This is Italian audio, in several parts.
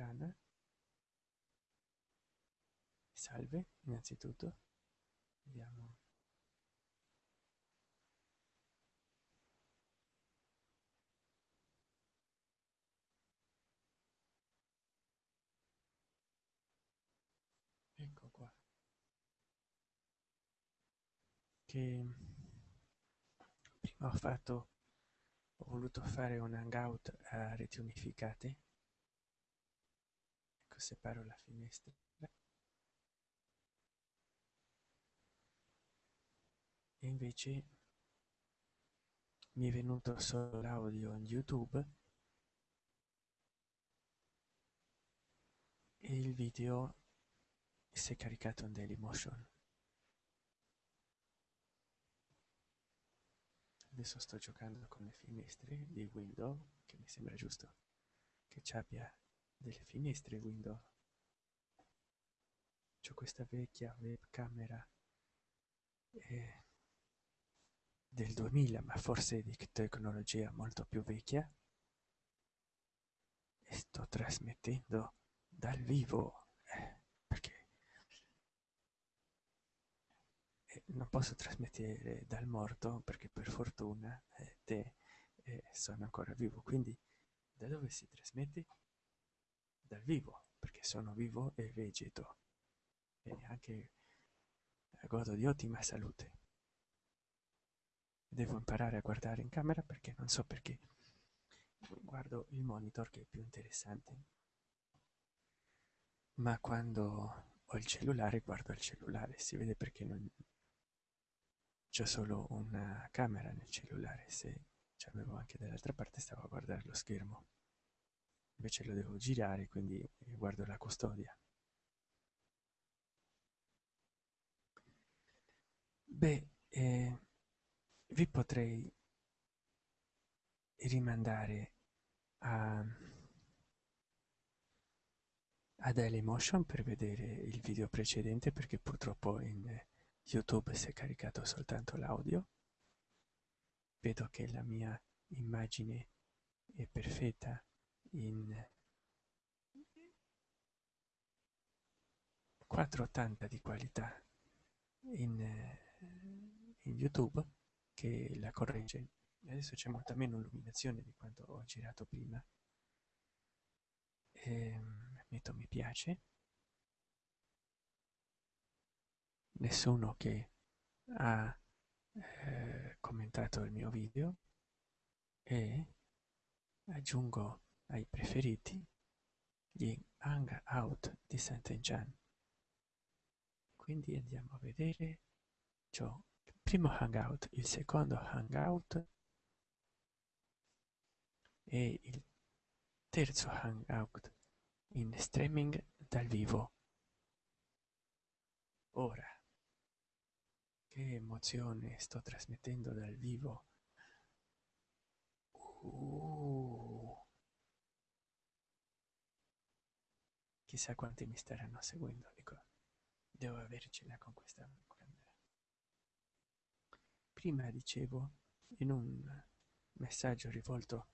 strana salve innanzitutto. Vediamo. Ecco qua. Che prima ho fatto ho voluto fare un hangout a reti unificate separo la finestra. E invece mi è venuto solo l'audio in youtube e il video si è caricato in dailymotion adesso sto giocando con le finestre di windows che mi sembra giusto che ci abbia delle finestre windows. C'ho questa vecchia webcamera eh, del 2000 ma forse di tecnologia molto più vecchia. E sto trasmettendo dal vivo eh, perché eh, non posso trasmettere dal morto perché per fortuna eh, te eh, sono ancora vivo. Quindi da dove si trasmette dal vivo perché sono vivo e vegeto. E anche godo di ottima salute. Devo imparare a guardare in camera perché non so perché. Guardo il monitor che è più interessante. Ma quando ho il cellulare guardo il cellulare si vede perché non c'è solo una camera nel cellulare se avevo anche dall'altra parte stavo a guardare lo schermo invece lo devo girare quindi guardo la custodia. Beh eh, vi potrei rimandare a, a Dailymotion per vedere il video precedente perché purtroppo in youtube si è caricato soltanto l'audio. Vedo che la mia immagine è perfetta in 480 di qualità in, in youtube che la corregge. Adesso c'è molta meno illuminazione di quanto ho girato prima. E ehm, metto mi piace. Nessuno che ha eh, commentato il mio video. E aggiungo ai preferiti gli hangout di Sant'Enchan quindi andiamo a vedere ciò. Primo hangout il secondo hangout e il terzo hangout in streaming dal vivo. Ora che emozione sto trasmettendo dal vivo. Uh. Chissà quanti mi staranno seguendo dico devo avercela con questa prima dicevo in un messaggio rivolto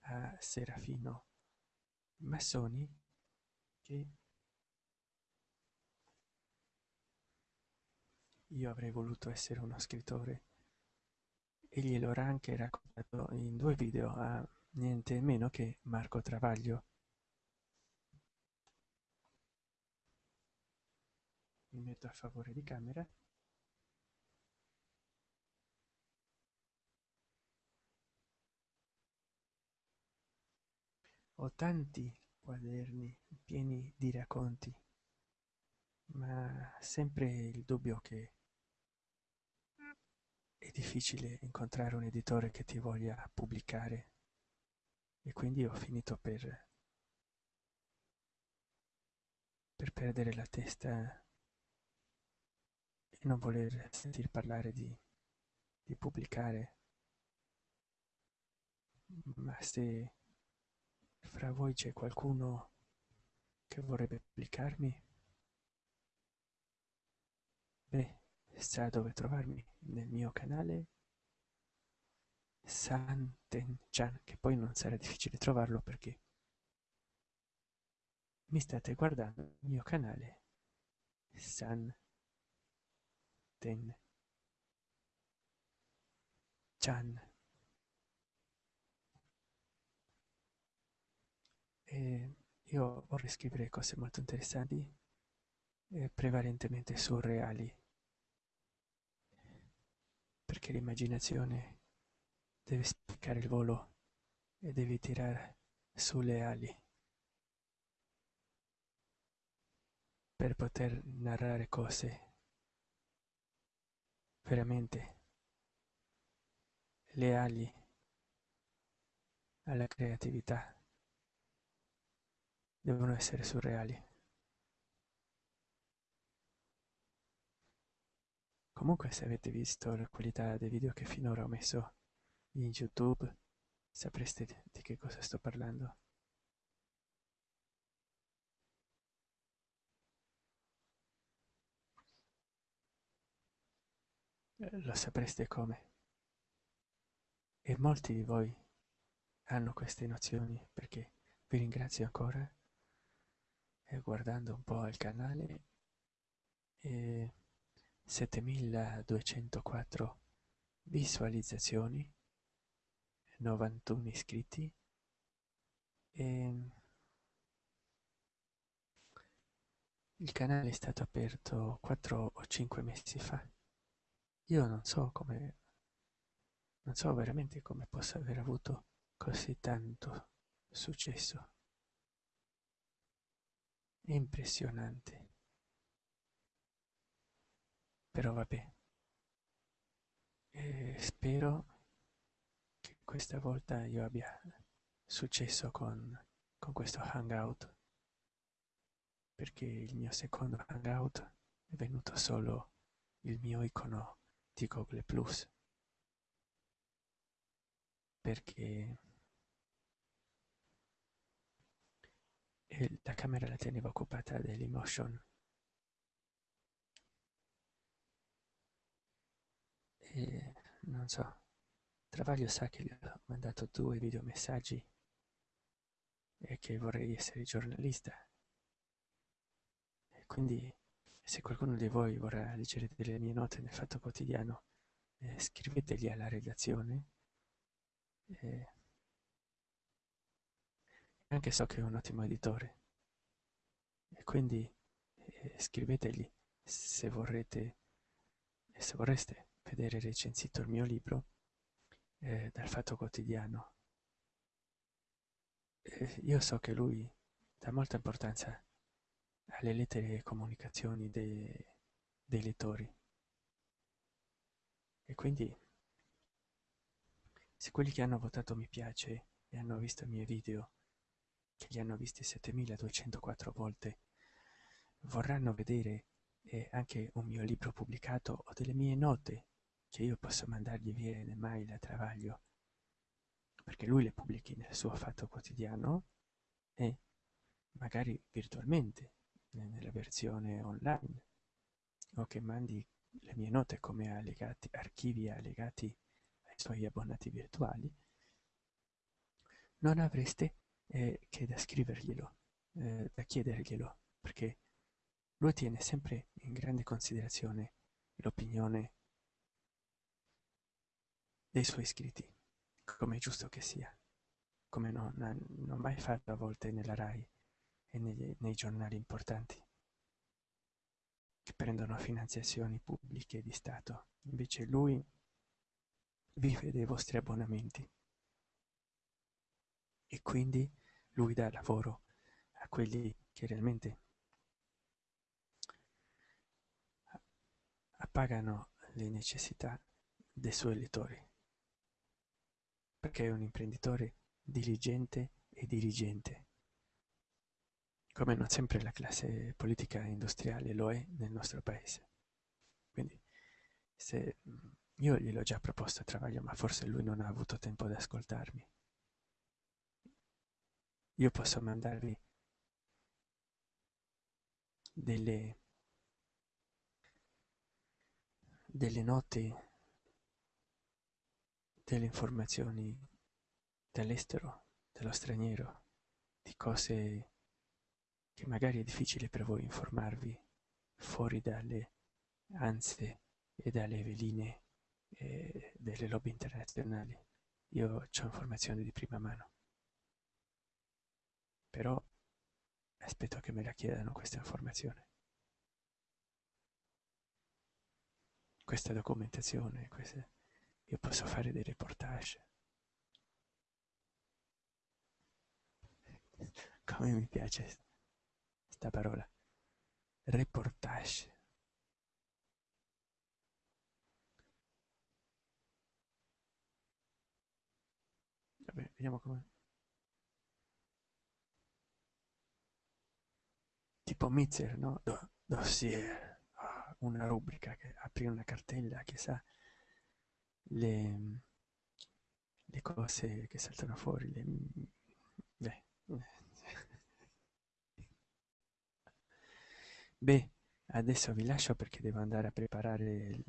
a Serafino Massoni che io avrei voluto essere uno scrittore e glielo ho anche raccontato in due video a niente meno che Marco Travaglio. Mi metto a favore di camera. Ho tanti quaderni pieni di racconti, ma sempre il dubbio che è difficile incontrare un editore che ti voglia pubblicare e quindi ho finito per per perdere la testa e non voler sentir parlare di, di pubblicare. Ma se fra voi c'è qualcuno che vorrebbe pubblicarmi beh sa dove trovarmi nel mio canale Santen Chan che poi non sarà difficile trovarlo perché mi state guardando il mio canale San Chan. E io vorrei scrivere cose molto interessanti e prevalentemente surreali. Perché l'immaginazione deve spiccare il volo e devi tirare sulle ali. Per poter narrare cose veramente leali alla creatività. Devono essere surreali. Comunque se avete visto la qualità dei video che finora ho messo in youtube sapreste di che cosa sto parlando lo sapreste come. E molti di voi hanno queste nozioni perché vi ringrazio ancora e guardando un po' il canale. E 7204 visualizzazioni 91 iscritti. E il canale è stato aperto 4 o 5 mesi fa io non so come non so veramente come possa aver avuto così tanto successo. Impressionante. Però vabbè. E spero che questa volta io abbia successo con, con questo hangout. Perché il mio secondo hangout è venuto solo il mio icono di Google Plus. Perché la camera la teneva occupata dall'emotion e non so Travaglio sa che gli ho mandato due videomessaggi e che vorrei essere giornalista. E quindi se qualcuno di voi vorrà leggere delle mie note nel Fatto Quotidiano eh, scrivetegli alla redazione. Eh, anche so che è un ottimo editore. E quindi eh, scrivetegli se vorrete se vorreste vedere recensito il mio libro eh, dal Fatto Quotidiano. Eh, io so che lui dà molta importanza alle lettere e comunicazioni dei, dei lettori. E quindi se quelli che hanno votato mi piace e hanno visto i miei video che li hanno visti 7204 volte vorranno vedere eh, anche un mio libro pubblicato o delle mie note che io posso mandargli via in mail a Travaglio perché lui le pubblichi nel suo fatto quotidiano e magari virtualmente nella versione online. O che mandi le mie note come allegati, archivi allegati ai suoi abbonati virtuali non avreste eh, che da scriverglielo, eh, da chiederglielo, perché lui tiene sempre in grande considerazione l'opinione dei suoi iscritti, come è giusto che sia, come non, non mai fatto a volte nella RAI e negli, nei giornali importanti che prendono finanziazioni pubbliche di Stato. Invece lui vive dei vostri abbonamenti. E quindi lui dà lavoro a quelli che realmente appagano le necessità dei suoi lettori perché è un imprenditore diligente e dirigente come non sempre la classe politica industriale lo è nel nostro paese. Quindi se io gliel'ho già proposto a Travaglio ma forse lui non ha avuto tempo di ascoltarmi. Io posso mandarvi delle delle note delle informazioni dall'estero dello straniero di cose che magari è difficile per voi informarvi fuori dalle ansie e dalle veline eh, delle lobby internazionali. Io ho informazioni di prima mano. Però aspetto che me la chiedano questa informazione. Questa documentazione, queste... io posso fare dei reportage. Come mi piace sta parola. Reportage. Vabbè, vediamo come. Tipo Mitzer, no? Do dossier. Una rubrica che apri una cartella che sa le, le cose che saltano fuori. Le, beh. Beh, adesso vi lascio perché devo andare a preparare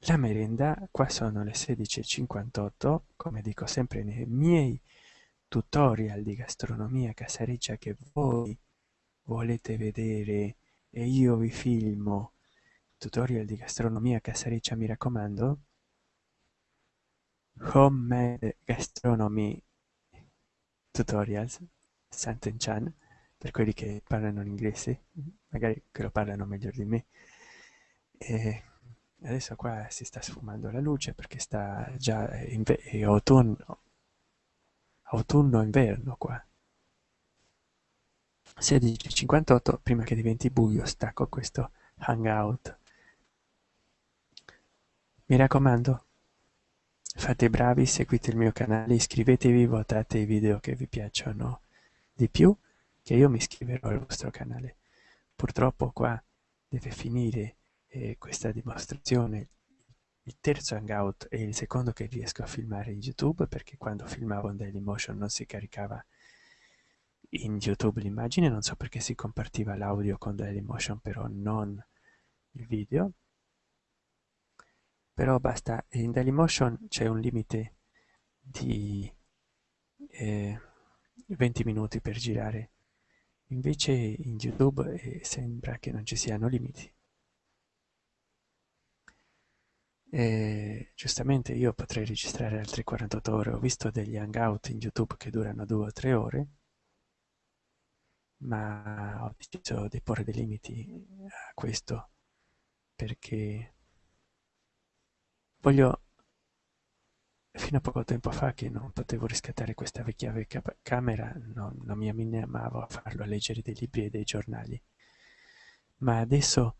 la merenda. Qua sono le 16.58, come dico sempre nei miei tutorial di gastronomia casareccia che voi volete vedere e io vi filmo. Tutorial di gastronomia casareccia mi raccomando. Homemade gastronomy tutorials Santen Chan per quelli che parlano l'inglese magari che lo parlano meglio di me. E adesso qua si sta sfumando la luce perché sta già in autunno autunno inverno qua. 16.58 prima che diventi buio stacco questo hangout. Mi raccomando fate bravi seguite il mio canale iscrivetevi votate i video che vi piacciono di più che io mi iscriverò al vostro canale. Purtroppo qua deve finire eh, questa dimostrazione. Il terzo hangout è il secondo che riesco a filmare in youtube perché quando filmavo in dailymotion non si caricava in youtube l'immagine non so perché si compartiva l'audio con dailymotion però non il video. Però basta in dailymotion c'è un limite di eh, 20 minuti per girare invece in youtube eh, sembra che non ci siano limiti. E giustamente io potrei registrare altre 48 ore. Ho visto degli hangout in youtube che durano due o tre ore ma ho deciso di porre dei limiti a questo perché voglio fino a poco tempo fa che non potevo riscattare questa vecchia vecchia camera non, non mi animavo a farlo a leggere dei libri e dei giornali. Ma adesso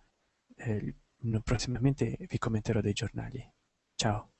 eh, prossimamente vi commenterò dei giornali. Ciao